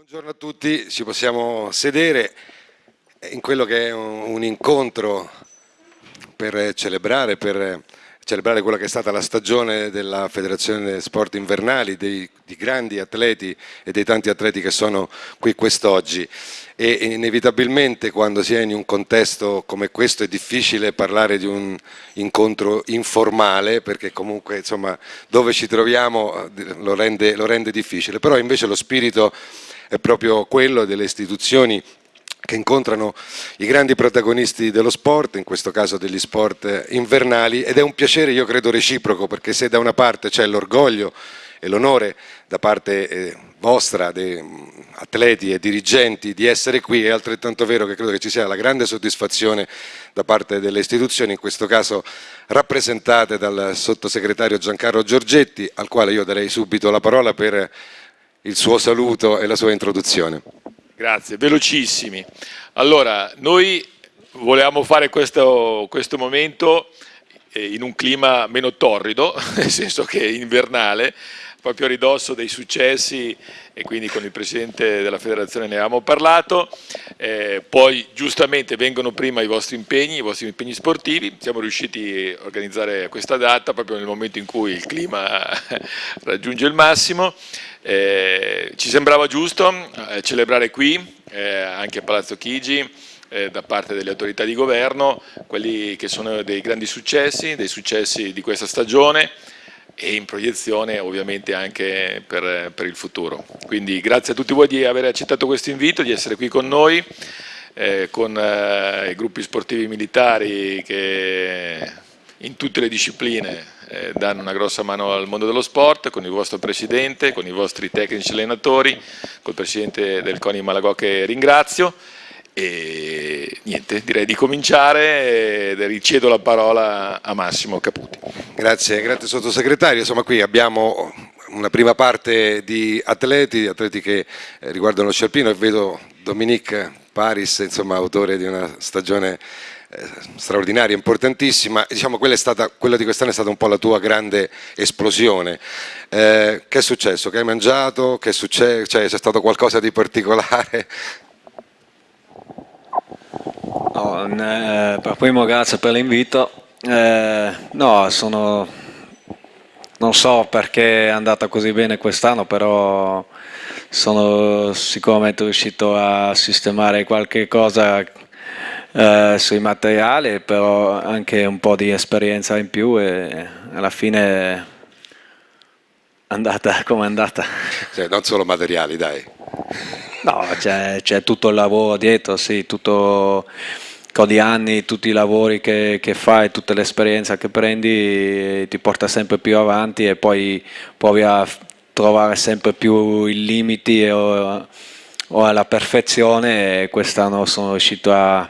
Buongiorno a tutti, ci possiamo sedere. In quello che è un, incontro per celebrare, per celebrare quella che è stata la stagione della Federazione Sport Invernali, dei, di grandi atleti e dei tanti atleti che sono qui quest'oggi. E inevitabilmente quando si è in un contesto come questo è difficile parlare di un incontro informale perché comunque insomma dove ci troviamo eh, lo rende, lo rende difficile, però invece lo spirito è proprio quello delle istituzioni che incontrano i grandi protagonisti dello sport, in questo caso degli sport invernali, ed è un piacere, io credo, reciproco, perché se da una parte c'è l'orgoglio e l'onore da parte eh, vostra, mm, atleti e dirigenti, di essere qui, è altrettanto vero che credo che ci sia la grande soddisfazione da parte delle istituzioni, in questo caso rappresentate dal sottosegretario Giancarlo Giorgetti, al quale io darei subito la parola per il suo saluto e la sua introduzione. Grazie, velocissimi. Allora, noi volevamo fare questo, questo momento eh, in un clima meno torrido, nel senso che invernale, proprio a ridosso dei successi e quindi con il Presidente della Federazione ne avevamo parlato, eh, poi giustamente vengono prima i vostri impegni, i vostri impegni sportivi, siamo riusciti a organizzare questa data proprio nel momento in cui il clima raggiunge il massimo, eh, ci sembrava giusto eh, celebrare qui, eh, anche a Palazzo Chigi, eh, da parte delle autorità di governo, quelli che sono dei grandi successi, dei successi di questa stagione, e in proiezione ovviamente anche per, per, il futuro. Quindi grazie a tutti voi di aver accettato questo invito, di essere qui con noi, eh, con eh, i gruppi sportivi militari che in tutte le discipline eh, danno una grossa mano al mondo dello sport, con il vostro presidente, con i vostri tecnici allenatori, col presidente del CONI Malagò che ringrazio e niente, direi di cominciare e ricedo la parola a Massimo Caputi. Grazie, grazie sottosegretario. Insomma qui abbiamo una prima parte di atleti, atleti che eh, riguardano lo scialpino e vedo Dominique Paris, insomma autore di una stagione eh, straordinaria, importantissima, diciamo quella, stata, quella di quest'anno è stata un po' la tua grande esplosione. Eh, che è successo? Che hai mangiato? Che? Cioè, c'è stato qualcosa di particolare? No, eh, per primo grazie per l'invito. Eh, no, sono... non so perché è andata così bene quest'anno, però sono sicuramente riuscito a sistemare qualche cosa eh, sui materiali, però anche un po' di esperienza in più e alla fine è andata come è andata. Cioè, non solo materiali, dai. No, c'è tutto il lavoro dietro, sì, tutto con gli anni, tutti i lavori che, che fai, tutta l'esperienza che prendi ti porta sempre più avanti e poi provi a trovare sempre più i limiti o, o alla perfezione e quest'anno sono riuscito a,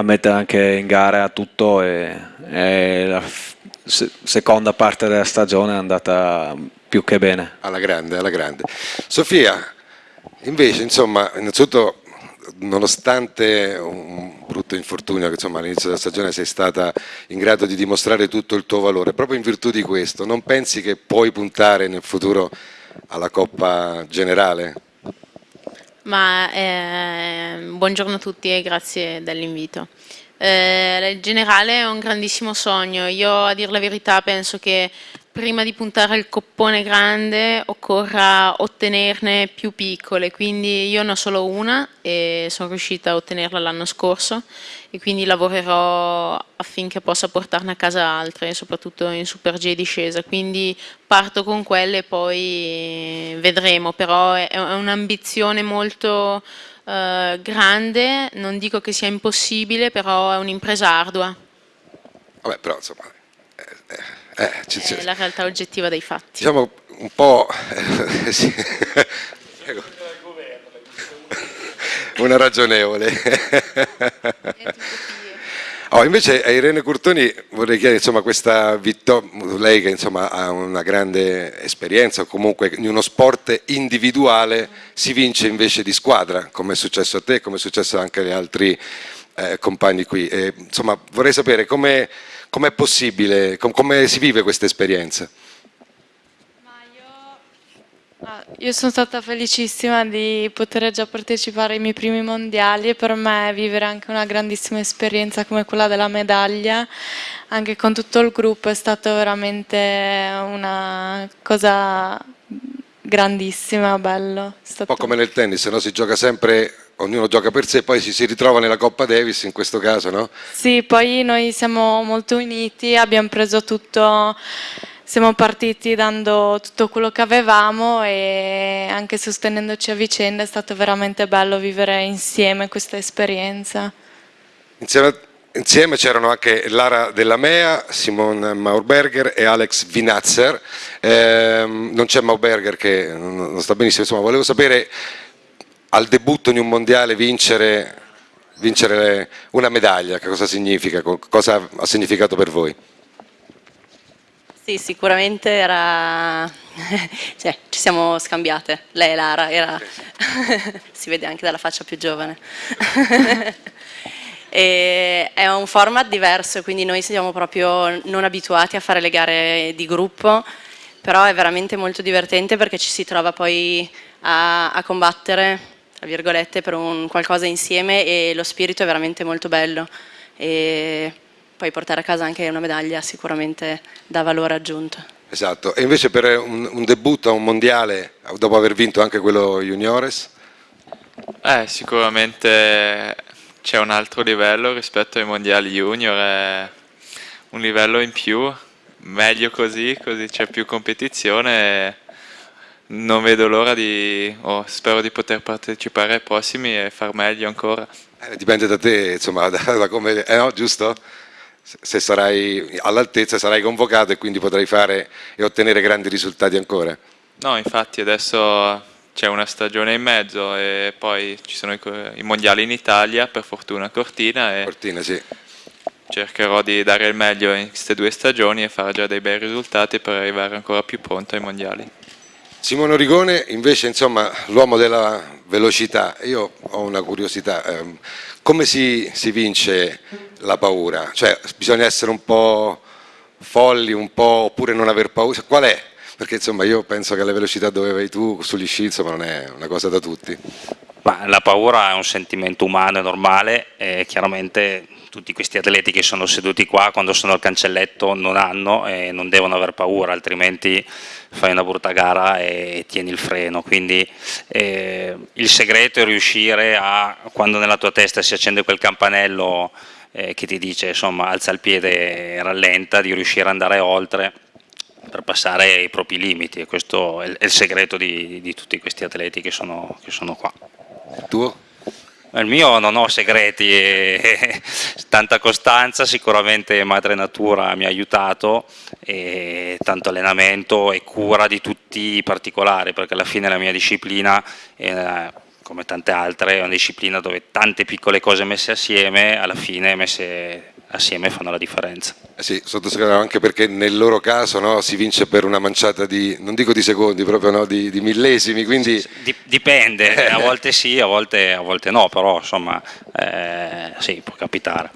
a, mettere anche in gara tutto e, e la seconda parte della stagione è andata più che bene. Alla grande, alla grande. Sofia, Invece, insomma, innanzitutto, nonostante un brutto infortunio che all'inizio della stagione sei stata in grado di dimostrare tutto il tuo valore, proprio in virtù di questo, non pensi che puoi puntare nel futuro alla Coppa Generale? Ma, eh, buongiorno a tutti e grazie dell'invito. Eh, il generale è un grandissimo sogno, io a dire la verità penso che prima di puntare al coppone grande occorra ottenerne più piccole, quindi io ne ho solo una e sono riuscita a ottenerla l'anno scorso e quindi lavorerò affinché possa portarne a casa altre, soprattutto in Super G discesa, quindi parto con quelle e poi vedremo, però è un'ambizione molto eh, grande, non dico che sia impossibile, però è un'impresa ardua. Vabbè, però insomma... Eh, eh eh, è la realtà oggettiva dei fatti. Diciamo un po'... Una ragionevole. Oh, invece a Irene Curtoni vorrei chiedere insomma, questa vittoria, lei che insomma, ha una grande esperienza, comunque in uno sport individuale si vince invece di squadra, come è successo a te, come è successo anche agli altri eh, compagni qui. E, insomma, vorrei sapere come Com'è possibile, com come si vive questa esperienza? Io Ah, io sono stata felicissima di poter già partecipare ai miei primi mondiali e per me vivere anche una grandissima esperienza come quella della medaglia, anche con tutto il gruppo, è stata veramente una cosa grandissima, bello. Un po' come nel tennis, no? si gioca sempre ognuno gioca per sé, poi si, si, ritrova nella Coppa Davis in questo caso, no? Sì, poi noi siamo molto uniti, abbiamo preso tutto siamo partiti dando tutto quello che avevamo e anche sostenendoci a vicenda è stato veramente bello vivere insieme questa esperienza. Insieme, insieme c'erano anche Lara Della Mea, Simon Maurberger e Alex Vinazzer, eh, non c'è Maurberger che non sta benissimo, insomma volevo sapere al debutto in un mondiale vincere, vincere una medaglia, che cosa significa, cosa ha significato per voi? Sì, sicuramente era... cioè, ci siamo scambiate, lei e Lara, era... si vede anche dalla faccia più giovane. è un format diverso, quindi noi siamo proprio non abituati a fare le gare di gruppo, però è veramente molto divertente perché ci si trova poi a, a combattere, tra virgolette, per un qualcosa insieme e lo spirito è veramente molto bello. E poi portare a casa anche una medaglia sicuramente dà valore aggiunto. Esatto, e invece per un, un debutto a un mondiale, dopo aver vinto anche quello juniores? Eh, sicuramente c'è un altro livello rispetto ai mondiali junior, è un livello in più, meglio così, così c'è più competizione non vedo l'ora di, oh, spero di poter partecipare ai prossimi e far meglio ancora. Eh, dipende da te, insomma, da, da come, eh no, giusto? se sarai all'altezza sarai convocato e quindi potrai fare e ottenere grandi risultati ancora. No, infatti adesso c'è una stagione in mezzo e poi ci sono i, i mondiali in Italia, per fortuna Cortina, e Cortina sì. cercherò di dare il meglio in queste due stagioni e fare già dei bei risultati per arrivare ancora più pronto ai mondiali. Simone Rigone invece insomma l'uomo della velocità, io ho una curiosità, ehm, come si, si, vince la paura? Cioè bisogna essere un po' folli, un po' oppure non aver paura, qual è? Perché insomma io penso che la velocità dove vai tu sugli sci insomma non è una cosa da tutti. Ma la paura è un sentimento umano e normale e chiaramente tutti questi atleti che sono seduti qua quando sono al cancelletto non hanno e non devono aver paura, altrimenti fai una brutta gara e tieni il freno. Quindi eh, il segreto è riuscire a, quando nella tua testa si accende quel campanello eh, che ti dice insomma alza il piede e rallenta, di riuscire ad andare oltre per passare i propri limiti e questo è il segreto di, di tutti questi atleti che sono, che sono qua. Tuo? Il mio non ho segreti, e tanta costanza, sicuramente madre natura mi ha aiutato, e tanto allenamento e cura di tutti i particolari, perché alla fine la mia disciplina, eh, come tante altre, è una disciplina dove tante piccole cose messe assieme, alla fine messe assieme fanno la differenza. Eh sì, sottosegretario, anche perché nel loro caso no, si vince per una manciata di, non dico di secondi, proprio no, di, di, millesimi, quindi... Dipende, a volte sì, a volte, a volte no, però insomma eh, sì, può capitare.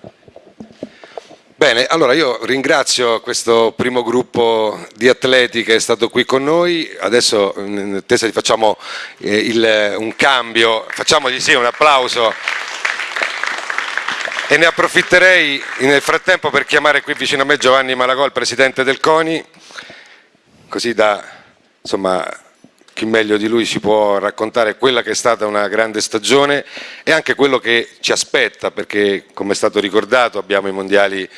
Bene, allora io ringrazio questo primo gruppo di atleti che è stato qui con noi, adesso in attesa facciamo eh, il, un cambio, facciamogli sì un applauso e ne approfitterei nel frattempo per chiamare qui vicino a me Giovanni Malagò, il presidente del CONI, così da, insomma, chi meglio di lui ci può raccontare quella che è stata una grande stagione e anche quello che ci aspetta, perché come è stato ricordato abbiamo i mondiali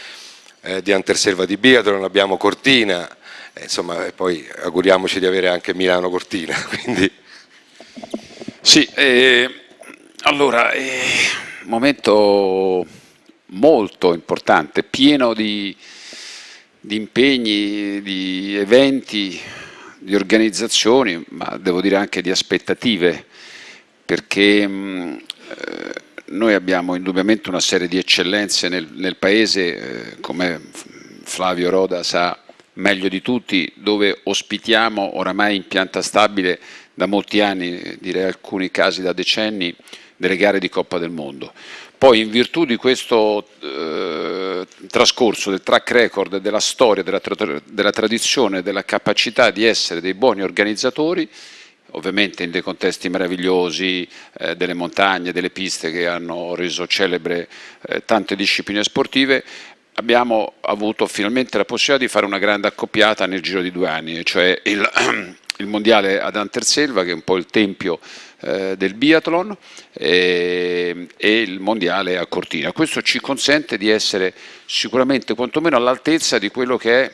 eh, di Anterselva di Biathlon, abbiamo Cortina, eh, insomma, e poi auguriamoci di avere anche Milano Cortina. Quindi... Sì, eh, allora, eh, momento molto importante, pieno di, di impegni, di eventi, di organizzazioni, ma devo dire anche di aspettative, perché mh, eh, noi abbiamo indubbiamente una serie di eccellenze nel, nel Paese, eh, come Flavio Roda sa meglio di tutti, dove ospitiamo oramai in pianta stabile da molti anni, direi alcuni casi da decenni, delle gare di Coppa del Mondo. Poi in virtù di questo eh, trascorso, del track record, della storia, della, tra della tradizione, della capacità di essere dei buoni organizzatori, ovviamente in dei contesti meravigliosi, eh, delle montagne, delle piste che hanno reso celebre eh, tante discipline sportive, abbiamo avuto finalmente la possibilità di fare una grande accoppiata nel giro di due anni, cioè il, il mondiale ad Anterselva, che è un po' il tempio eh, del biathlon, e, e, il mondiale a Cortina. Questo ci consente di essere sicuramente quantomeno all'altezza di quello che è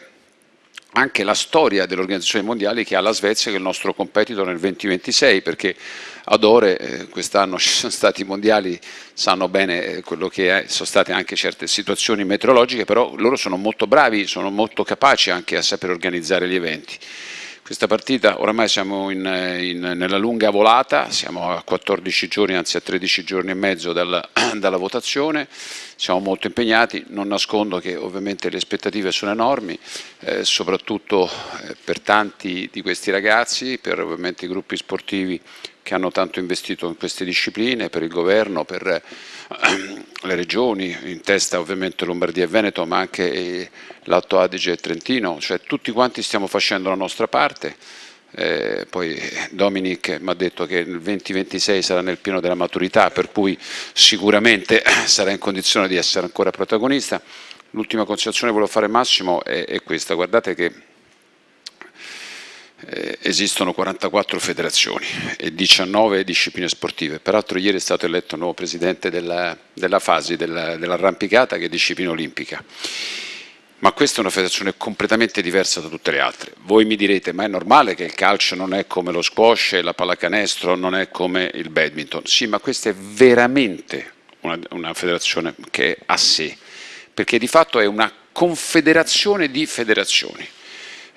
anche la storia dell'organizzazione mondiale che ha la Svezia che è il nostro competitor nel 2026 perché ad Ore eh, quest'anno ci sono stati i mondiali sanno bene eh, quello che è, sono state anche certe situazioni meteorologiche però loro sono molto bravi, sono molto capaci anche a saper organizzare gli eventi questa partita oramai siamo in, in, nella lunga volata, siamo a 14 giorni, anzi a 13 giorni e mezzo dalla, dalla votazione, siamo molto impegnati, non nascondo che ovviamente le aspettative sono enormi, eh, soprattutto eh, per tanti di questi ragazzi, per ovviamente i gruppi sportivi che hanno tanto investito in queste discipline, per il governo, per le regioni, in testa ovviamente Lombardia e Veneto, ma anche eh, l'Alto Adige e Trentino, cioè tutti quanti stiamo facendo la nostra parte. Eh, poi Dominic mi ha detto che nel 2026 sarà nel pieno della maturità, per cui sicuramente sarà in condizione di essere ancora protagonista. L'ultima considerazione che volevo fare Massimo è, è questa, guardate che esistono 44 federazioni e 19 discipline sportive. Peraltro ieri è stato eletto nuovo presidente della, della FASI, dell'arrampicata, che è disciplina olimpica. Ma questa è una federazione completamente diversa da tutte le altre. Voi mi direte, ma è normale che il calcio non è come lo squash la pallacanestro non è come il badminton. Sì, ma questa è veramente una, una federazione che è a sé, perché di fatto è una confederazione di federazioni.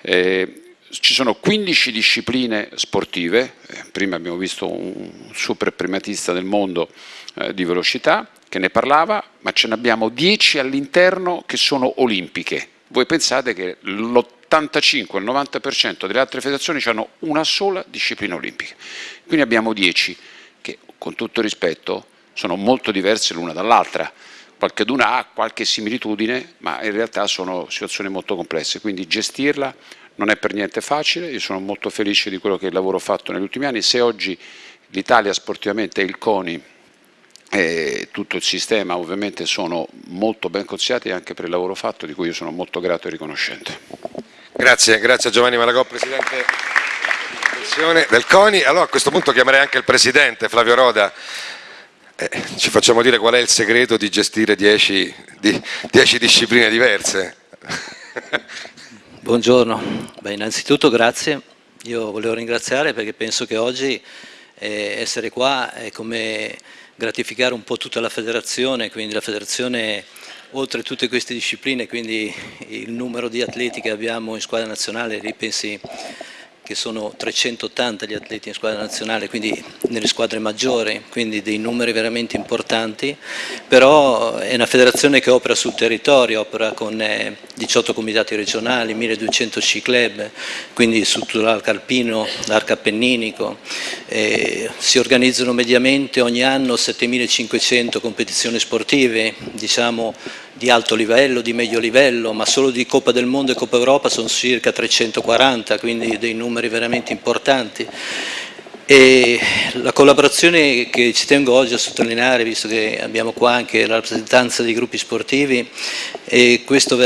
Eh, ci sono 15 discipline sportive, eh, prima abbiamo visto un super primatista del mondo eh, di velocità che ne parlava, ma ce ne abbiamo 10 all'interno che sono olimpiche. Voi pensate che l'85, il 90% delle altre federazioni hanno una sola disciplina olimpica, quindi abbiamo 10 che con tutto rispetto sono molto diverse l'una dall'altra, qualcheduna ha qualche similitudine, ma in realtà sono situazioni molto complesse, quindi gestirla non è per niente facile, io sono molto felice di quello che è il lavoro fatto negli ultimi anni, se oggi l'Italia sportivamente e il CONI e tutto il sistema ovviamente sono molto ben consigliati anche per il lavoro fatto di cui io sono molto grato e riconoscente. Grazie, grazie a Giovanni Malagò, Presidente del CONI. Allora a questo punto chiamerei anche il Presidente Flavio Roda, eh, ci facciamo dire qual è il segreto di gestire 10 di, discipline diverse. Buongiorno, Beh, innanzitutto grazie, io volevo ringraziare perché penso che oggi eh, essere qua è come gratificare un po' tutta la federazione, quindi la federazione oltre tutte queste discipline, quindi il numero di atleti che abbiamo in squadra nazionale, ripensi che sono 380 gli atleti in squadra nazionale, quindi nelle squadre maggiori, quindi dei numeri veramente importanti, però è una federazione che opera sul territorio, opera con 18 eh, comitati regionali, 1200 C-club, quindi su tutto l'arco alpino, l'arco appenninico, eh, si organizzano mediamente ogni anno 7500 competizioni sportive, diciamo di alto livello, di medio livello, ma solo di Coppa del Mondo e Coppa Europa sono circa 340, quindi dei numeri veramente importanti. E la collaborazione che ci tengo oggi a sottolineare, visto che abbiamo qua anche la rappresentanza dei gruppi sportivi, è questo,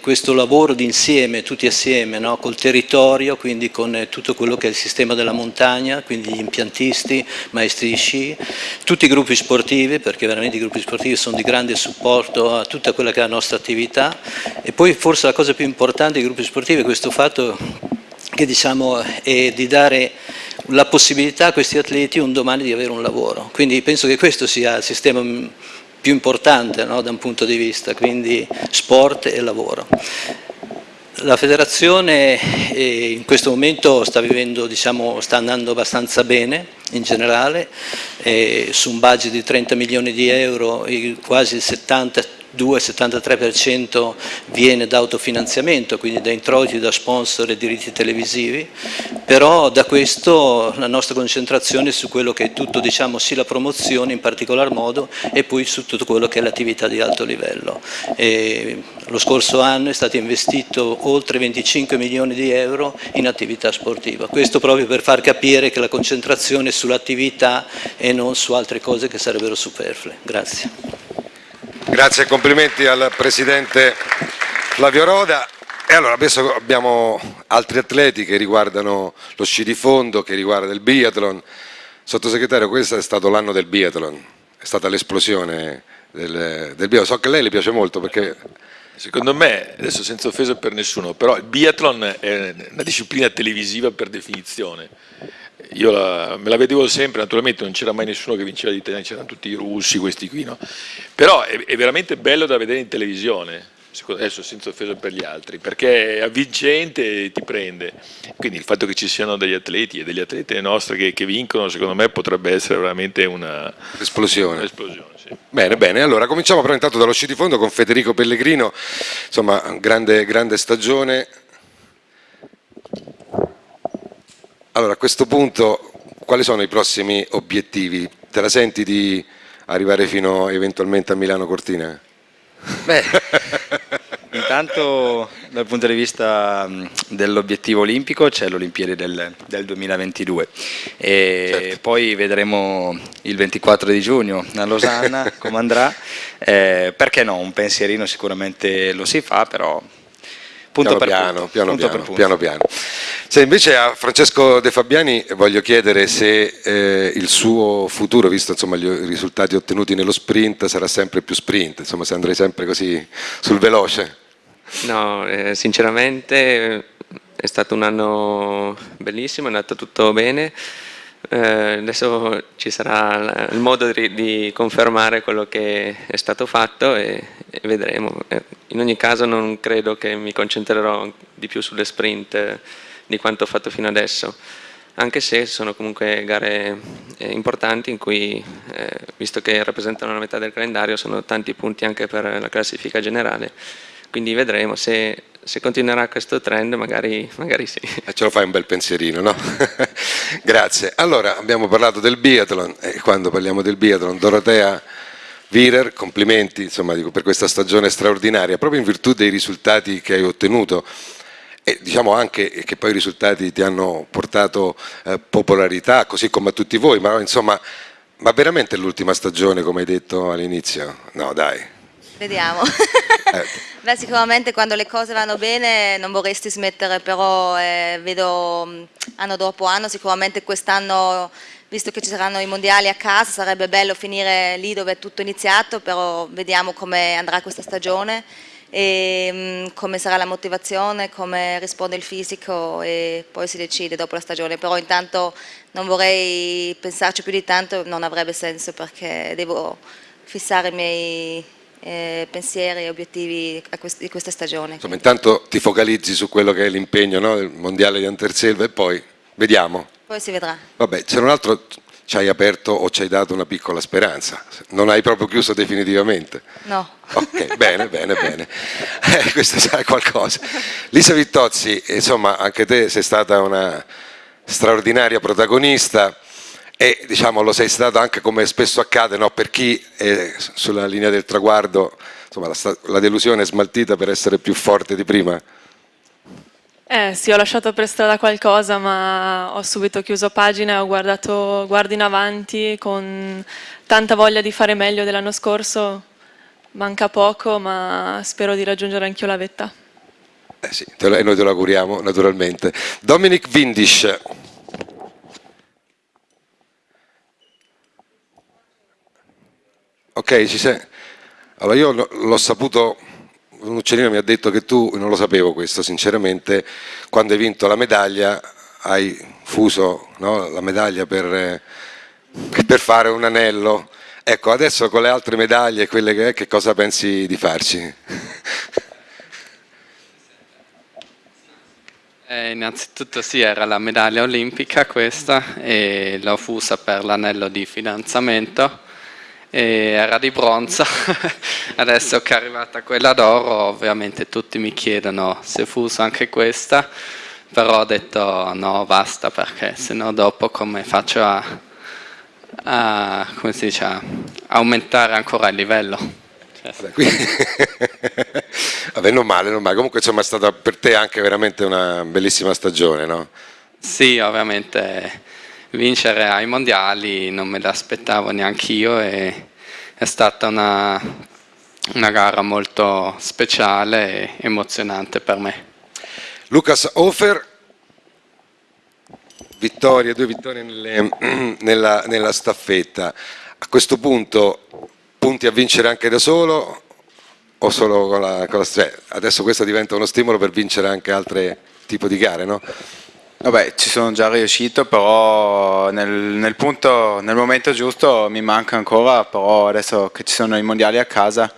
questo lavoro d'insieme, tutti assieme, no? col territorio, quindi con tutto quello che è il sistema della montagna, quindi gli impiantisti, maestri di sci, tutti i gruppi sportivi, perché veramente i gruppi sportivi sono di grande supporto a tutta quella che è la nostra attività, e poi forse la cosa più importante dei gruppi sportivi è questo fatto che diciamo, è di dare la possibilità a questi atleti un domani di avere un lavoro. Quindi penso che questo sia il sistema più importante no, da un punto di vista, quindi sport e lavoro. La federazione eh, in questo momento sta, vivendo, diciamo, sta andando abbastanza bene in generale, eh, su un budget di 30 milioni di euro quasi il 70 72-73% viene da autofinanziamento, quindi da introiti da sponsor e diritti televisivi, però da questo la nostra concentrazione è su quello che è tutto, diciamo, sì la promozione in particolar modo e poi su tutto quello che è l'attività di alto livello. E lo scorso anno è stato investito oltre 25 milioni di euro in attività sportiva, questo proprio per far capire che la concentrazione è sull'attività e non su altre cose che sarebbero superflue. Grazie. Grazie e complimenti al Presidente Flavio Roda. E allora adesso abbiamo altri atleti che riguardano lo sci di fondo, che riguarda il biathlon. Sottosegretario, questo è stato l'anno del biathlon, è stata l'esplosione del, del biathlon. So che a lei le piace molto perché... Secondo me, adesso senza offesa per nessuno, però il biathlon è una disciplina televisiva per definizione. Io la, me la vedevo sempre, naturalmente non c'era mai nessuno che vinceva di italiani, c'erano tutti i russi, questi qui, no? Però è, è veramente bello da vedere in televisione, adesso senza offesa per gli altri, perché è avvincente e ti prende. Quindi il fatto che ci siano degli atleti e delle atlete nostre che, che vincono, secondo me potrebbe essere veramente una esplosione. sì. Bene, bene, allora cominciamo però intanto dallo sci di fondo con Federico Pellegrino, insomma grande, grande stagione. Allora a questo punto quali sono i prossimi obiettivi? Te la senti di arrivare fino eventualmente a Milano Cortina? Beh, intanto dal punto di vista dell'obiettivo olimpico c'è l'Olimpiade del, del, 2022 e certo. poi vedremo il 24 di giugno a Losanna come andrà, eh, perché no, un pensierino sicuramente lo si fa, però punto piano per piano, punto, piano, punto piano, per piano, piano. Se invece a Francesco De Fabiani voglio chiedere se eh, il suo futuro, visto insomma, gli risultati ottenuti nello sprint, sarà sempre più sprint, insomma se andrei sempre così sul veloce. No, eh, sinceramente è stato un anno bellissimo, è andato tutto bene. Eh, adesso ci sarà il modo di, di, confermare quello che è stato fatto e, e, vedremo. Eh, in ogni caso non credo che mi concentrerò di più sulle sprint di quanto ho fatto fino adesso, anche se sono comunque gare eh, importanti in cui, eh, visto che rappresentano la metà del calendario, sono tanti punti anche per la classifica generale, quindi vedremo se, se continuerà questo trend, magari, magari sì. E ce lo fai un bel pensierino, no? Grazie. Allora, abbiamo parlato del biathlon e quando parliamo del biathlon, Dorotea Virer, complimenti insomma, per questa stagione straordinaria, proprio in virtù dei risultati che hai ottenuto e diciamo anche che poi i risultati ti hanno portato eh, popolarità, così come a tutti voi, ma insomma, ma veramente l'ultima stagione come hai detto all'inizio? No dai. Vediamo. eh. Beh, sicuramente quando le cose vanno bene non vorresti smettere, però eh, vedo mm, anno dopo anno, sicuramente quest'anno, visto che ci saranno i mondiali a casa, sarebbe bello finire lì dove è tutto iniziato, però vediamo come andrà questa stagione e mm, come sarà la motivazione, come risponde il fisico e poi si decide dopo la stagione, però intanto non vorrei pensarci più di tanto, non avrebbe senso perché devo fissare i miei eh, pensieri e obiettivi di questa stagione. Insomma, intanto ti focalizzi su quello che è l'impegno no, del mondiale di Anterselva e poi vediamo. Poi si vedrà. Vabbè, c'è un altro ci hai aperto o ci hai dato una piccola speranza, non hai proprio chiuso definitivamente? No. Ok, bene, bene, bene, eh, questo sarà qualcosa. Lisa Vittozzi, insomma anche te sei stata una straordinaria protagonista e diciamo lo sei stata anche come spesso accade no? per chi è sulla linea del traguardo, insomma la, la delusione è smaltita per essere più forte di prima. Eh sì, ho lasciato per strada qualcosa, ma ho subito chiuso pagina e ho guardato, guardo in avanti con tanta voglia di fare meglio dell'anno scorso. Manca poco, ma spero di raggiungere anch'io la vetta. Eh sì, e noi te lo auguriamo naturalmente. Dominic Vindish. Ok, ci sei. Allora io l'ho saputo un uccellino mi ha detto che tu, non lo sapevo questo sinceramente, quando hai vinto la medaglia hai fuso no, la medaglia per, per, fare un anello. Ecco, adesso con le altre medaglie, quelle che, è, che cosa pensi di farci? Eh, innanzitutto sì, era la medaglia olimpica questa e l'ho fusa per l'anello di fidanzamento era di bronzo, adesso che è arrivata quella d'oro ovviamente tutti mi chiedono se fuso anche questa, però ho detto no basta perché sennò dopo come faccio a, a, come si dice, a aumentare ancora il livello. Vabbè, non male, non male. Comunque insomma è stata per te anche veramente una bellissima stagione, no? Sì, ovviamente vincere ai mondiali non me l'aspettavo neanche io e è stata una, una gara molto speciale e emozionante per me. Lucas Hofer, vittorie, due vittorie nelle, nella, nella staffetta. A questo punto punti a vincere anche da solo o solo con la, con la cioè, adesso questo diventa uno stimolo per vincere anche altri tipi di gare, no? Vabbè, ci sono già riuscito, però nel, nel, punto, nel momento giusto mi manca ancora, però adesso che ci sono i mondiali a casa,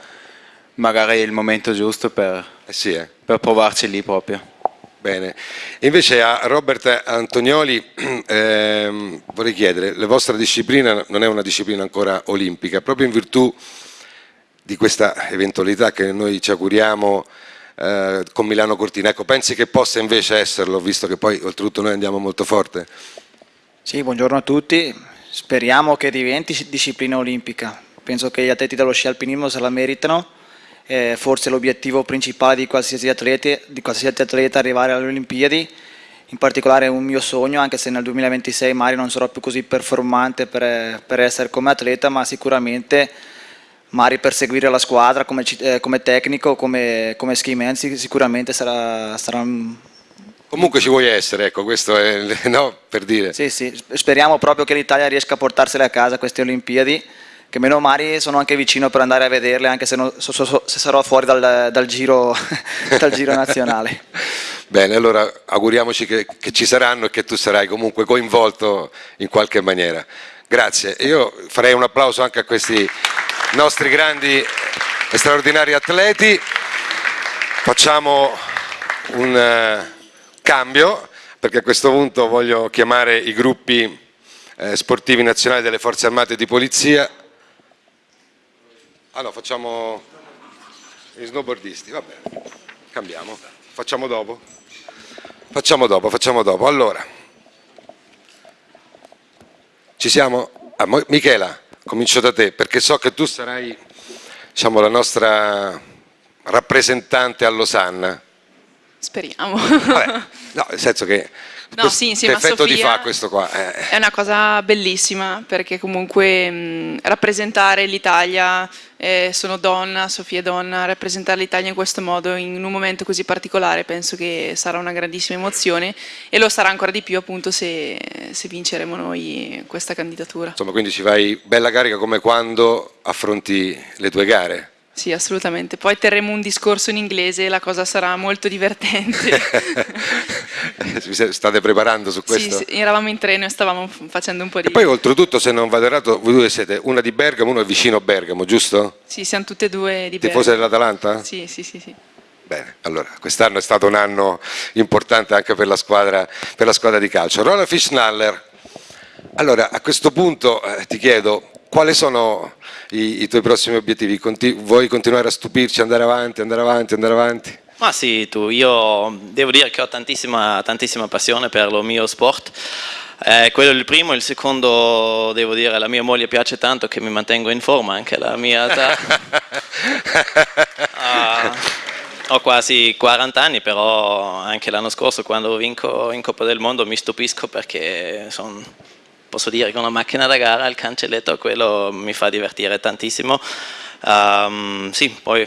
magari è il momento giusto per, eh sì, eh. per provarci lì proprio. Bene, invece a Robert Antonioli ehm, vorrei chiedere, la vostra disciplina non è una disciplina ancora olimpica, proprio in virtù di questa eventualità che noi ci auguriamo eh, con Milano Cortina. Ecco, pensi che possa invece esserlo, visto che poi oltretutto noi andiamo molto forte? Sì, buongiorno a tutti. Speriamo che diventi disciplina olimpica. Penso che gli atleti dello sci alpinismo se la meritano. Eh, forse l'obiettivo principale di qualsiasi, atleta, di qualsiasi atleta è arrivare alle Olimpiadi. In particolare è un mio sogno, anche se nel 2026 magari non sarò più così performante per, per essere come atleta, ma sicuramente Mari per seguire la squadra come, eh, come tecnico, come, come man sicuramente sarà, sarà un... Comunque ci vuoi essere, ecco, questo è no, per dire. Sì, sì, speriamo proprio che l'Italia riesca a portarsele a casa queste Olimpiadi, che meno mari sono anche vicino per andare a vederle, anche se, non, so, so, se sarò fuori dal, dal, giro, dal giro nazionale. Bene, allora auguriamoci che, che ci saranno e che tu sarai comunque coinvolto in qualche maniera. Grazie, io farei un applauso anche a questi nostri grandi e straordinari atleti. Facciamo un uh, cambio perché a questo punto voglio chiamare i gruppi eh, sportivi nazionali delle forze armate di polizia. Ah no, facciamo gli snowboardisti, va bene, cambiamo, facciamo dopo. Facciamo dopo, facciamo dopo. Allora, ci siamo? Ah, Michela comincio da te, perché so che tu sarai diciamo, la nostra rappresentante a Losanna. Speriamo. Vabbè, no, nel senso che No, sì, insieme a Sofia ti fa questo qua? Eh. È una cosa bellissima perché comunque mh, rappresentare l'Italia, eh, sono donna, Sofia è donna, rappresentare l'Italia in questo modo in un momento così particolare penso che sarà una grandissima emozione e lo sarà ancora di più appunto se, se vinceremo noi questa candidatura. Insomma, quindi ci vai bella carica come quando affronti le tue gare? Sì, assolutamente. Poi terremo un discorso in inglese e la cosa sarà molto divertente. State preparando su questo? Sì, sì, eravamo in treno e stavamo facendo un po' di... E poi oltretutto, se non vado errato, voi due siete una di Bergamo, uno è vicino a Bergamo, giusto? Sì, siamo tutte e due di Bergamo. Tifose dell'Atalanta? Sì, sì, sì, sì. Bene, allora quest'anno è stato un anno importante anche per la squadra, per la squadra di calcio. Roland Fischnaller, allora a questo punto eh, ti chiedo, quali sono i, i tuoi prossimi obiettivi? Conti vuoi continuare a stupirci, andare avanti, andare avanti, andare avanti? Ma sì, tu, io devo dire che ho tantissima, tantissima passione per lo mio sport. Eh, quello è il primo, il secondo devo dire la mia moglie piace tanto che mi mantengo in forma anche la mia età. uh, ho quasi 40 anni però anche l'anno scorso quando vinco in Coppa del Mondo mi stupisco perché sono posso dire che una macchina da gara, il cancelletto, quello mi fa divertire tantissimo. Um, sì, poi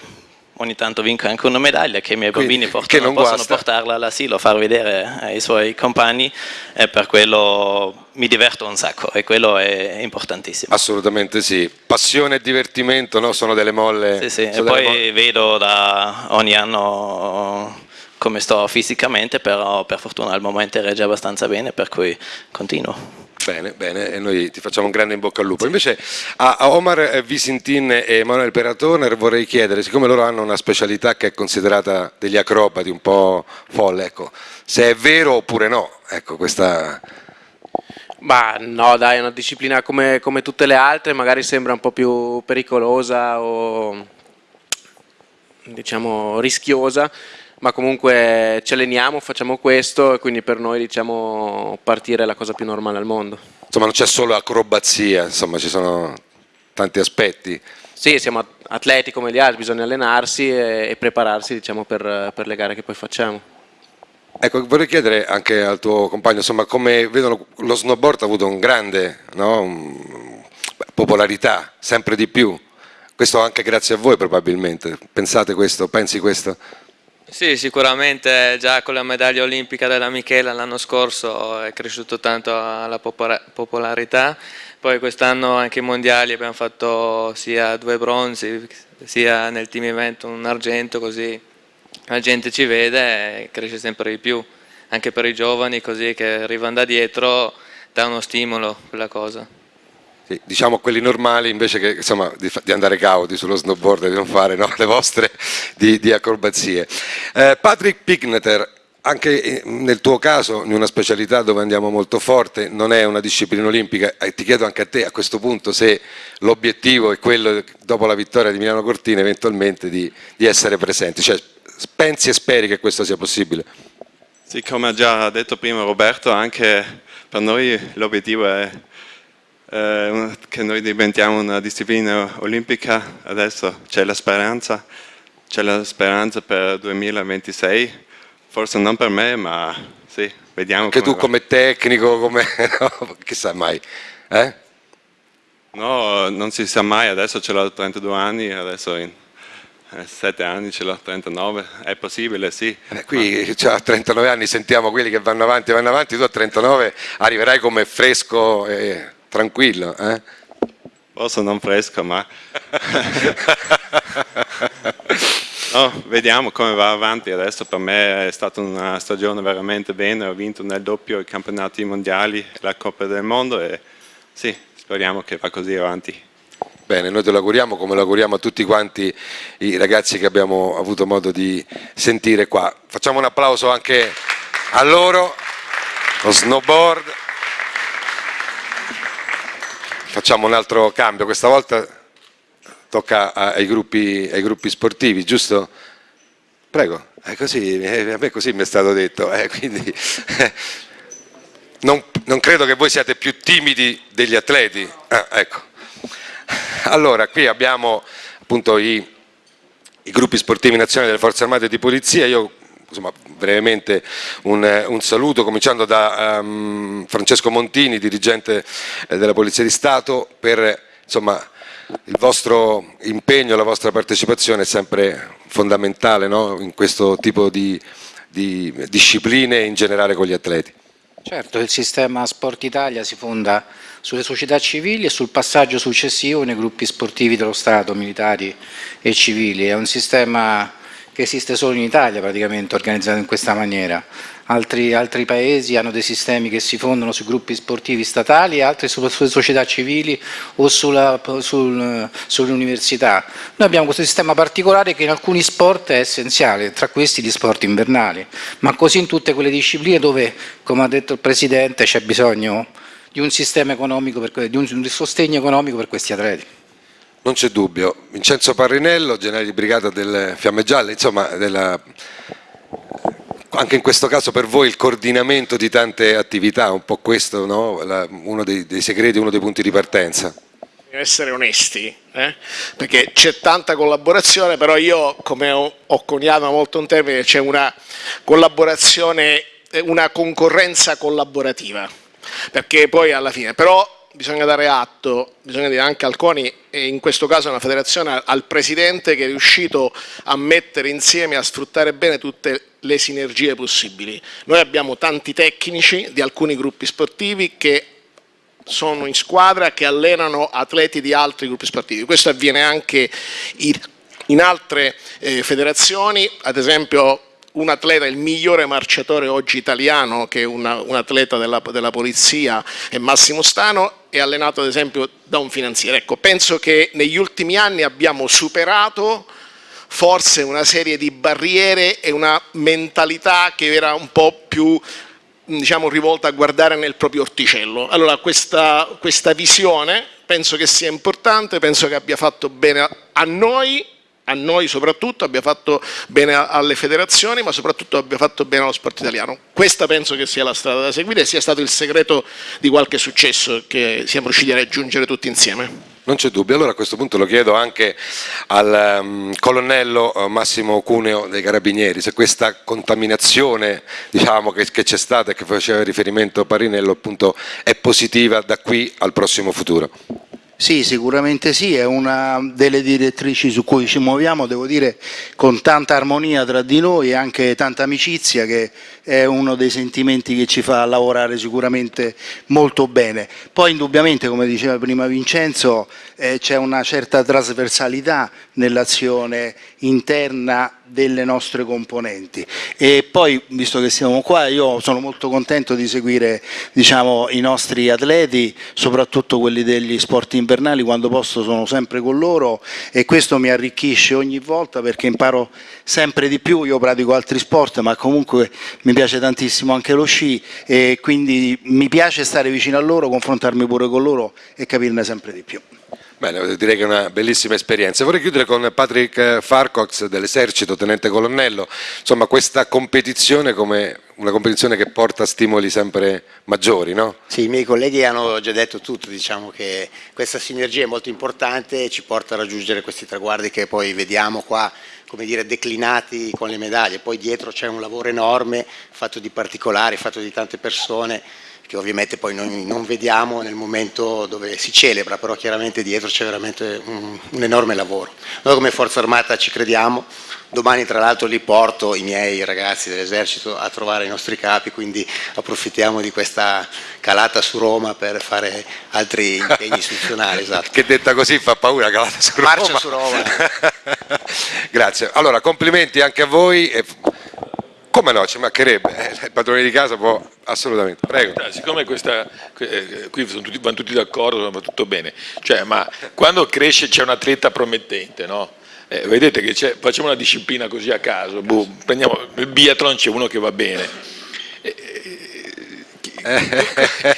ogni tanto vinco anche una medaglia che i miei bambini portano, possono guasta. portarla all'asilo, far vedere ai suoi compagni e per quello mi diverto un sacco e quello è importantissimo. Assolutamente sì, passione e divertimento no? sono delle molle. Sì, sì. e poi vedo da ogni anno come sto fisicamente, però per fortuna al momento regge abbastanza bene, per cui continuo. Bene, bene, e noi ti facciamo un grande in bocca al lupo. Invece a, Omar Visintin e Emanuele Peratoner vorrei chiedere, siccome loro hanno una specialità che è considerata degli acrobati un po' folle, ecco, se è vero oppure no, ecco, questa... Ma no, dai, è una disciplina come, come, tutte le altre, magari sembra un po' più pericolosa o diciamo rischiosa, ma comunque ci alleniamo, facciamo questo e quindi per noi diciamo partire è la cosa più normale al mondo. Insomma non c'è solo acrobazia, insomma ci sono tanti aspetti. Sì, siamo atleti come gli altri, bisogna allenarsi e, e prepararsi diciamo, per, per le gare che poi facciamo. Ecco, vorrei chiedere anche al tuo compagno, insomma, come vedono lo snowboard ha avuto un grande no, popolarità, sempre di più. Questo anche grazie a voi probabilmente. Pensate questo, pensi questo? Sì, sicuramente già con la medaglia olimpica della Michela l'anno scorso è cresciuto tanto la popolarità, poi quest'anno anche i mondiali abbiamo fatto sia due bronzi, sia nel team event un argento, così la gente ci vede e cresce sempre di più, anche per i giovani così che arrivano da dietro dà uno stimolo quella cosa. Diciamo quelli normali invece che insomma, di, di, andare cauti sullo snowboard e di non fare no, le vostre di, di acrobazie. Eh, Patrick Pigneter, anche nel tuo caso, in una specialità dove andiamo molto forte, non è una disciplina olimpica, e ti chiedo anche a te a questo punto se l'obiettivo è quello, dopo la vittoria di Milano Cortina, eventualmente di, di essere presenti, cioè pensi e speri che questo sia possibile? Sì, come ha già detto prima Roberto, anche per noi l'obiettivo è eh, che noi diventiamo una disciplina olimpica, adesso c'è la speranza, c'è la speranza per il 2026, forse non per me, ma sì, vediamo. Anche tu va. come tecnico, come... no, chissà mai. Eh? No, non si sa mai, adesso ce l'ho 32 anni, adesso in 7 eh, anni ce l'ho 39, è possibile, sì. Eh, qui cioè, a 39 anni sentiamo quelli che vanno avanti, vanno avanti, tu a 39 arriverai come fresco e tranquillo. Eh? Forse non fresco, ma... no, vediamo come va avanti adesso, per me è stata una stagione veramente bene, ho vinto nel doppio i campionati mondiali, la Coppa del Mondo e sì, speriamo che va così avanti. Bene, noi te lo auguriamo come lo auguriamo a tutti quanti i ragazzi che abbiamo avuto modo di sentire qua. Facciamo un applauso anche a loro, lo snowboard. Facciamo un altro cambio, questa volta tocca ai gruppi, ai gruppi sportivi, giusto? Prego, è così, a me così mi è stato detto, eh, quindi non, non, credo che voi siate più timidi degli atleti. Ah, ecco. Allora, qui abbiamo appunto i, i gruppi sportivi nazionali delle forze armate e di polizia, io insomma, brevemente un, un, saluto cominciando da um, Francesco Montini, dirigente eh, della Polizia di Stato, per insomma, il vostro impegno, la vostra partecipazione è sempre fondamentale no? in questo tipo di, di discipline in generale con gli atleti. Certo, il sistema Sport Italia si fonda sulle società civili e sul passaggio successivo nei gruppi sportivi dello Stato, militari e civili. È un sistema che esiste solo in Italia praticamente organizzato in questa maniera. Altri, altri, paesi hanno dei sistemi che si fondano sui gruppi sportivi statali e altri sulle, società civili o sulla, sul, sulle università. Noi abbiamo questo sistema particolare che in alcuni sport è essenziale, tra questi gli sport invernali, ma così in tutte quelle discipline dove, come ha detto il Presidente, c'è bisogno di un sistema economico, per, di un sostegno economico per questi atleti. Non c'è dubbio. Vincenzo Parrinello, generale di brigata delle Fiamme Gialle, insomma, della, anche in questo caso per voi il coordinamento di tante attività, un po' questo, no? La, uno dei, dei, segreti, uno dei punti di partenza. Essere onesti, eh? perché c'è tanta collaborazione, però io, come ho, ho coniato molto un termine, c'è una collaborazione, una concorrenza collaborativa perché poi alla fine, però bisogna dare atto, bisogna dire anche al CONI e in questo caso alla federazione, al presidente che è riuscito a mettere insieme, a sfruttare bene tutte le sinergie possibili. Noi abbiamo tanti tecnici di alcuni gruppi sportivi che sono in squadra, che allenano atleti di altri gruppi sportivi. Questo avviene anche in altre eh, federazioni, ad esempio un atleta, il migliore marciatore oggi italiano, che è una, un atleta della, della, polizia, è Massimo Stano, è allenato ad esempio da un finanziere. Ecco, penso che negli ultimi anni abbiamo superato forse una serie di barriere e una mentalità che era un po' più diciamo, rivolta a guardare nel proprio orticello. Allora questa, questa visione penso che sia importante, penso che abbia fatto bene a noi a noi soprattutto, abbia fatto bene alle federazioni, ma soprattutto abbia fatto bene allo sport italiano. Questa penso che sia la strada da seguire e sia stato il segreto di qualche successo che siamo riusciti a raggiungere tutti insieme. Non c'è dubbio, allora a questo punto lo chiedo anche al um, colonnello uh, Massimo Cuneo dei Carabinieri, se questa contaminazione diciamo, che, che c'è stata e che faceva riferimento Parinello appunto è positiva da qui al prossimo futuro. Sì, sicuramente sì, è una delle direttrici su cui ci muoviamo, devo dire con tanta armonia tra di noi e anche tanta amicizia che è uno dei sentimenti che ci fa lavorare sicuramente molto bene. Poi indubbiamente, come diceva prima Vincenzo, eh, c'è una certa trasversalità nell'azione interna delle nostre componenti. E poi visto che siamo qua io sono molto contento di seguire diciamo, i nostri atleti soprattutto quelli degli sport invernali quando posso sono sempre con loro e questo mi arricchisce ogni volta perché imparo sempre di più. Io pratico altri sport ma comunque mi piace tantissimo anche lo sci e quindi mi piace stare vicino a loro confrontarmi pure con loro e capirne sempre di più Bene, direi che è una bellissima esperienza. Vorrei chiudere con Patrick Farcox dell'esercito, tenente colonnello, insomma questa competizione come una competizione che porta stimoli sempre maggiori, no? Sì, i miei colleghi hanno già detto tutto, diciamo che questa sinergia è molto importante e ci porta a raggiungere questi traguardi che poi vediamo qua come dire, declinati con le medaglie, poi dietro c'è un lavoro enorme fatto di particolari, fatto di tante persone che ovviamente poi noi non vediamo nel momento dove si celebra, però chiaramente dietro c'è veramente un, un, enorme lavoro. Noi come Forza Armata ci crediamo, domani tra l'altro li porto i miei ragazzi dell'esercito a trovare i nostri capi, quindi approfittiamo di questa calata su Roma per fare altri impegni istituzionali. Esatto. che detta così fa paura, calata su Roma. Marcia su Roma. Grazie, allora complimenti anche a voi. Come no, ci mancherebbe, eh, il padrone di casa può assolutamente, prego. Siccome questa, eh, qui tutti, vanno tutti d'accordo, va tutto bene, cioè, ma quando cresce c'è un atleta promettente, no? Eh, vedete che facciamo una disciplina così a caso, boh, prendiamo il biathlon c'è uno che va bene,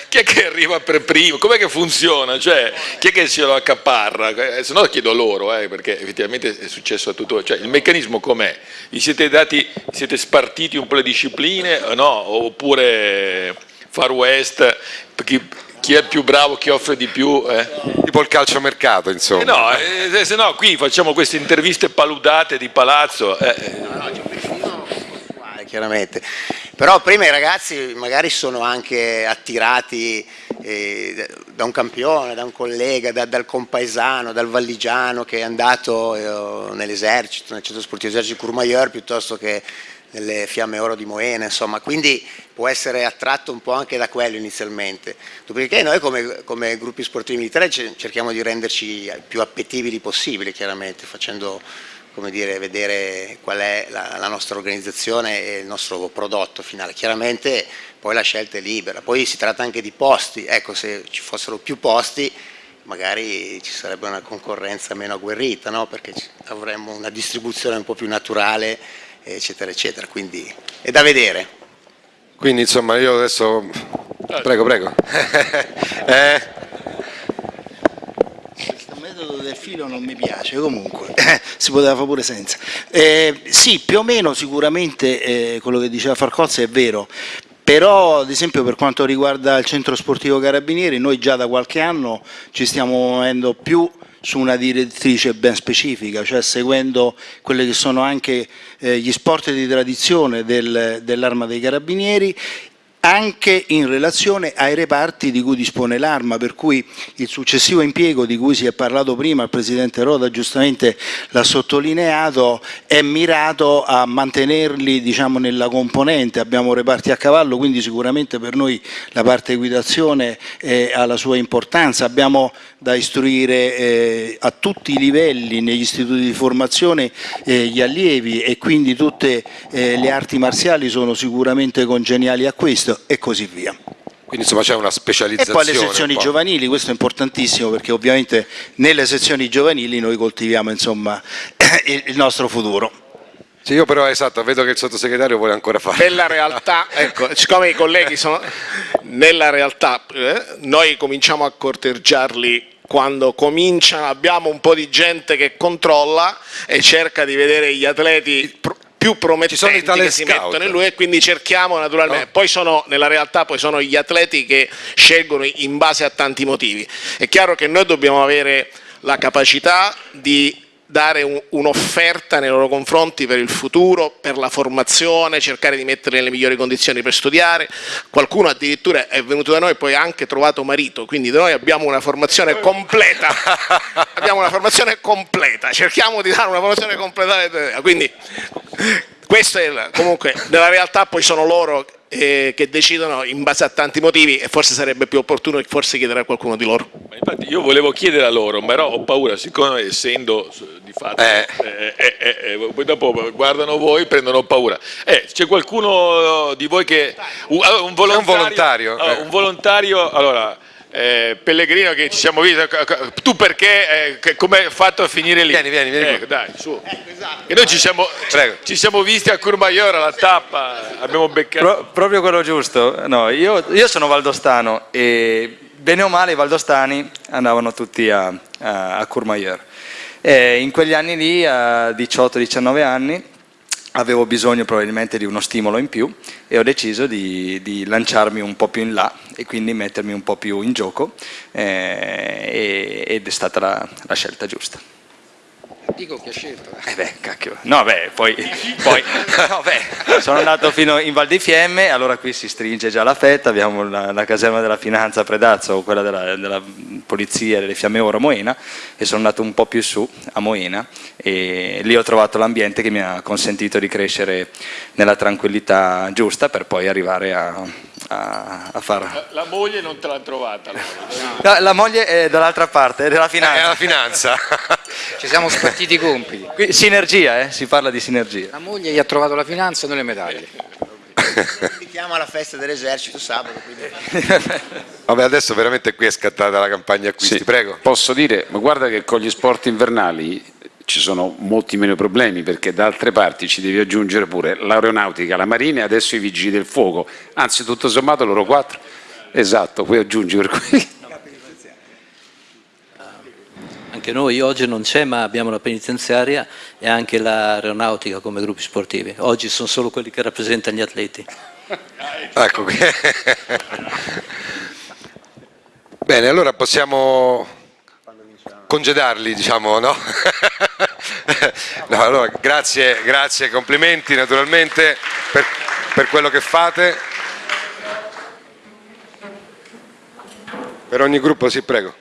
chi è che arriva per primo? Com'è che funziona? Cioè, chi è che se lo accaparra? Eh, se no chiedo loro, eh, perché effettivamente è successo a tutto. Cioè, il meccanismo com'è? Vi siete, dati, siete spartiti un po' le discipline? No? Oppure Far West? Chi, chi è più bravo, chi offre di più. Eh? Tipo il calciomercato, insomma. Eh no, eh, se no qui facciamo queste interviste paludate di palazzo. Eh. No, no, chiaramente. Però prima i ragazzi magari sono anche attirati eh, da un campione, da un collega, da, dal compaesano, dal valligiano che è andato eh, nell'esercito, nel centro sportivo esercito Courmayeur piuttosto che nelle Fiamme Oro di Moena, insomma, quindi può essere attratto un po' anche da quello inizialmente. Dopodiché noi come, come gruppi sportivi militari cerchiamo di renderci più appetibili possibile, chiaramente, facendo dire, vedere qual è la, la, nostra organizzazione e il nostro prodotto finale. Chiaramente poi la scelta è libera, poi si tratta anche di posti, ecco se ci fossero più posti magari ci sarebbe una concorrenza meno agguerrita, no? perché avremmo una distribuzione un po' più naturale, eccetera, eccetera, quindi è da vedere. Quindi insomma io adesso... Prego, prego. eh metodo del filo non mi piace, comunque si poteva fare pure senza. Eh, sì, più o meno sicuramente eh, quello che diceva Farcozza è vero, però ad esempio per quanto riguarda il centro sportivo Carabinieri noi già da qualche anno ci stiamo muovendo più su una direttrice ben specifica, cioè seguendo quelli che sono anche eh, gli sport di tradizione del, dell'arma dei carabinieri anche in relazione ai reparti di cui dispone l'arma, per cui il successivo impiego di cui si è parlato prima, il Presidente Roda giustamente l'ha sottolineato, è mirato a mantenerli diciamo, nella componente, abbiamo reparti a cavallo, quindi sicuramente per noi la parte equitazione ha la sua importanza, abbiamo da istruire eh, a tutti i livelli negli istituti di formazione eh, gli allievi e quindi tutte eh, le arti marziali sono sicuramente congeniali a questo questo e così via. Quindi insomma c'è una specializzazione. E poi le sezioni giovanili, questo è importantissimo perché ovviamente nelle sezioni giovanili noi coltiviamo insomma, il nostro futuro. Sì, io però esatto, vedo che il sottosegretario vuole ancora fare. Nella realtà, ecco, siccome i colleghi sono nella realtà, eh, noi cominciamo a corteggiarli quando cominciano, abbiamo un po' di gente che controlla e cerca di vedere gli atleti più promettenti che si scout. mettono in lui e quindi cerchiamo naturalmente, poi sono nella realtà poi sono gli atleti che scelgono in base a tanti motivi. È chiaro che noi dobbiamo avere la capacità di dare un- un'offerta nei loro confronti per il futuro, per la formazione, cercare di metterli nelle migliori condizioni per studiare. Qualcuno addirittura è venuto da noi e poi ha anche trovato marito, quindi noi abbiamo una formazione completa. abbiamo una formazione completa, cerchiamo di dare una formazione completa. Quindi questo è comunque nella realtà poi sono loro eh, che decidono in base a tanti motivi e forse sarebbe più opportuno forse chiedere a qualcuno di loro. Ma infatti io volevo chiedere a loro, però ho paura, siccome essendo s- di fatto, eh, eh, eh, eh, poi dopo guardano voi prendono paura. Eh, c'è qualcuno di voi che... Un, un volontario, volontario, allora, eh. un volontario, allora, eh, Pellegrino che ci siamo visti, c- tu perché, eh, come hai fatto a finire lì? Vieni, vieni, vieni Ecco, dai, su. E noi ci siamo, ci siamo visti a Courmayeur alla tappa, abbiamo beccato... Pro- proprio quello giusto. No, io, io sono valdostano e bene o male i valdostani andavano tutti a, a, a Courmayeur. In quegli anni lì, a 18-19 anni, avevo bisogno probabilmente di uno stimolo in più e ho deciso di, di lanciarmi un po' più in là e quindi mettermi un po' più in gioco eh, ed è stata la- la scelta giusta. Dico chi ha scelto. Eh beh, cacchio. No, beh, poi, poi no, beh, sono andato fino in Val di Fiemme, allora qui si stringe già la fetta, abbiamo la, la caserma della finanza a Predazzo o quella della, della polizia delle Fiamme Oro a Moena e sono andato un po' più su a Moena e lì ho trovato l'ambiente che mi ha consentito di crescere nella tranquillità giusta per poi arrivare a, a, a far... La moglie non te l'ha trovata. allora. No, la moglie è dall'altra parte, è della finanza. È la finanza. Ci siamo spartiti i compiti. Qui- sinergia, eh? si parla di sinergia. La moglie gli ha trovato la finanza e non le medaglie. Invitiamo alla festa dell'esercito sabato. quindi- Vabbè, adesso veramente qui è scattata la campagna acquisti, Sì, prego. Posso dire, ma guarda che con gli sport invernali ci sono molti meno problemi perché da altre parti ci devi aggiungere pure l'aeronautica, la marina e adesso i vigili del fuoco, anzi tutto sommato loro quattro. Esatto, poi aggiungi per cui... Anche noi oggi non c'è, ma abbiamo la penitenziaria e anche l'aeronautica come gruppi sportivi. Oggi sono solo quelli che rappresentano gli atleti. Ecco qui. Bene, allora possiamo congedarli, diciamo, no? No, allora, grazie, grazie, complimenti naturalmente per, per quello che fate. Per ogni gruppo, sì, prego.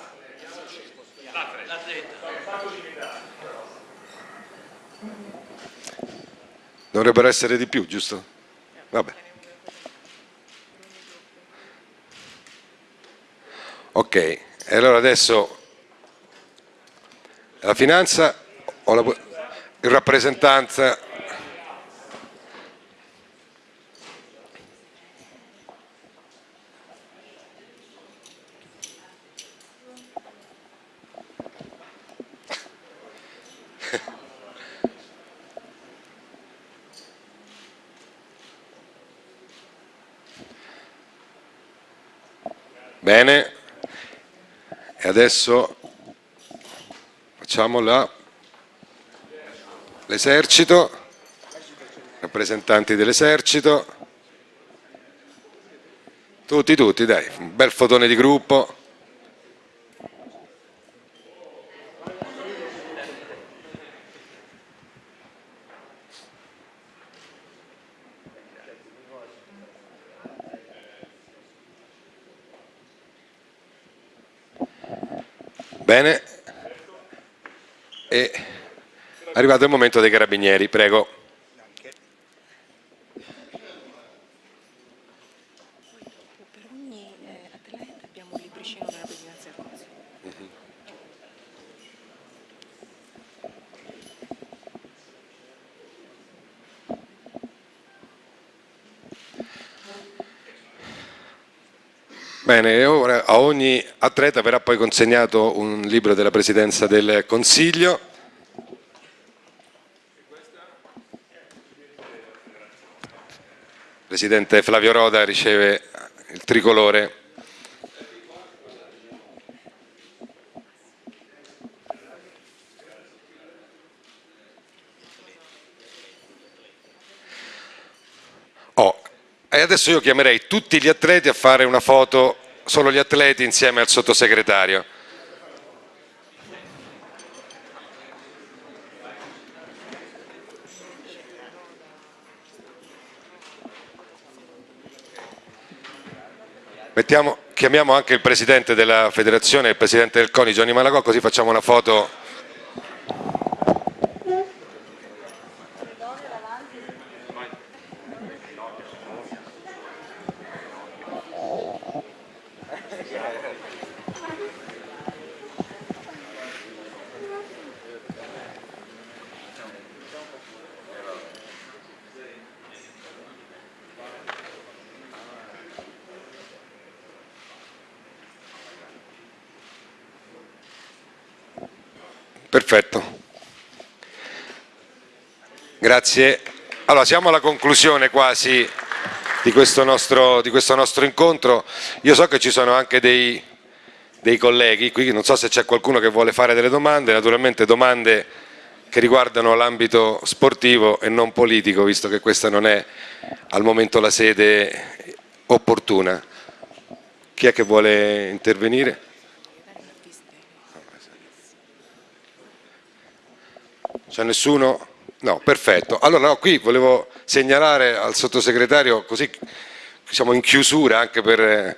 Dovrebbero essere di più, giusto? Vabbè. Ok, e allora adesso la finanza o la, rappresentanza Bene, e adesso facciamo l'esercito, rappresentanti dell'esercito, tutti, tutti, dai, un bel fotone di gruppo. Bene, è arrivato il momento dei carabinieri, prego. Bene, ora a ogni atleta verrà poi consegnato un libro della Presidenza del Consiglio. Presidente Flavio Roda riceve il tricolore Oh, e adesso io chiamerei tutti gli atleti a fare una foto, solo gli atleti insieme al sottosegretario. Mettiamo, chiamiamo anche il presidente della federazione il presidente del CONI, Gianni Malagò, così facciamo una foto Perfetto. Grazie. Allora, siamo alla conclusione quasi di questo nostro, di questo nostro incontro. Io so che ci sono anche dei, dei colleghi qui, non so se c'è qualcuno che vuole fare delle domande, naturalmente domande che riguardano l'ambito sportivo e non politico, visto che questa non è al momento la sede opportuna. Chi è che vuole intervenire? C'è nessuno? No, perfetto. Allora no, qui volevo segnalare al sottosegretario, così siamo in chiusura anche per eh,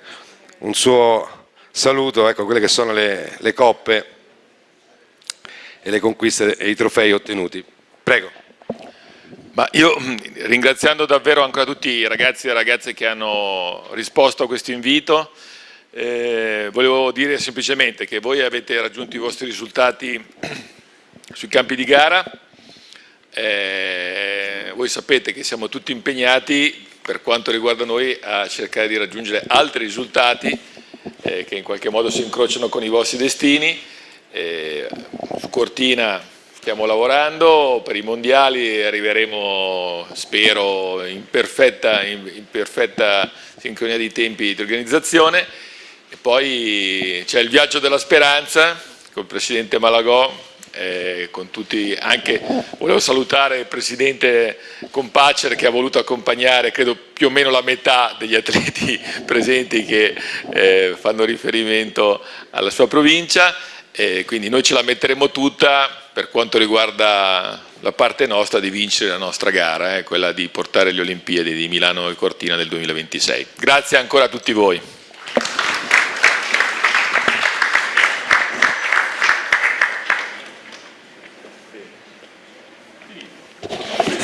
un suo saluto, ecco quelle che sono le, le coppe e le conquiste e i trofei ottenuti. Prego. Ma io ringraziando davvero ancora tutti i ragazzi e ragazze che hanno risposto a questo invito, eh, volevo dire semplicemente che voi avete raggiunto i vostri risultati sui campi di gara. Eh, voi sapete che siamo tutti impegnati per quanto riguarda noi a cercare di raggiungere altri risultati eh, che in qualche modo si incrociano con i vostri destini. Eh, su Cortina stiamo lavorando, per i mondiali arriveremo, spero, in perfetta, in, in perfetta sincronia di tempi di organizzazione. E poi c'è il viaggio della speranza col Presidente Malagò eh, con tutti, anche volevo salutare il Presidente Compacer che ha voluto accompagnare credo più o meno la metà degli atleti presenti che eh, fanno riferimento alla sua provincia, e quindi noi ce la metteremo tutta per quanto riguarda la parte nostra di vincere la nostra gara, eh, quella di portare le Olimpiadi di Milano e Cortina del 2026. Grazie ancora a tutti voi.